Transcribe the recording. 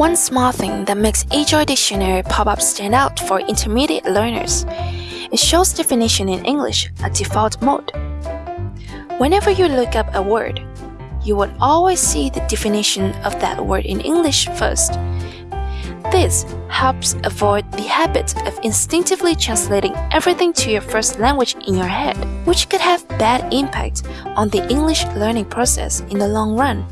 One small thing that makes eJoy Dictionary pop-up stand out for intermediate learners. It shows definition in English at default mode. Whenever you look up a word, you will always see the definition of that word in English first. This helps avoid the habit of instinctively translating everything to your first language in your head, which could have bad impact on the English learning process in the long run.